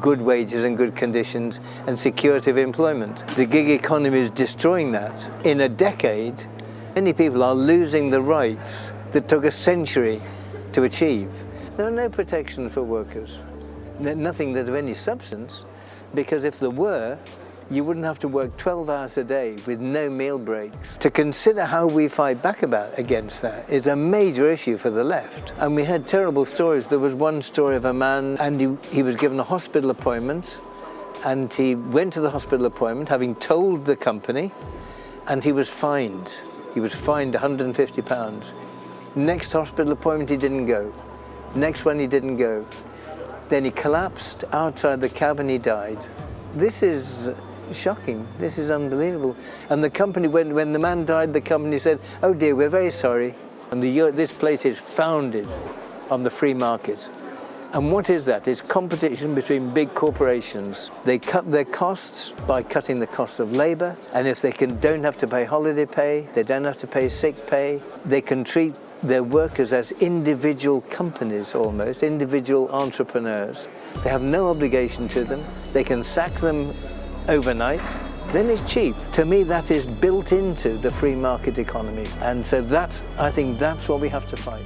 good wages and good conditions and security of employment. The gig economy is destroying that. In a decade, many people are losing the rights that took a century to achieve. There are no protections for workers, nothing that of any substance, because if there were, you wouldn't have to work 12 hours a day with no meal breaks. To consider how we fight back about against that is a major issue for the left. And we had terrible stories. There was one story of a man and he, he was given a hospital appointment and he went to the hospital appointment having told the company and he was fined. He was fined 150 pounds. Next hospital appointment he didn't go. Next one he didn't go. Then he collapsed outside the cab and he died. This is shocking. This is unbelievable. And the company, when, when the man died, the company said, oh dear, we're very sorry. And the, uh, this place is founded on the free market. And what is that? It's competition between big corporations. They cut their costs by cutting the cost of labor. And if they can, don't have to pay holiday pay, they don't have to pay sick pay, they can treat their workers as individual companies almost, individual entrepreneurs. They have no obligation to them. They can sack them overnight, then it's cheap. To me, that is built into the free market economy. And so that's, I think that's what we have to fight.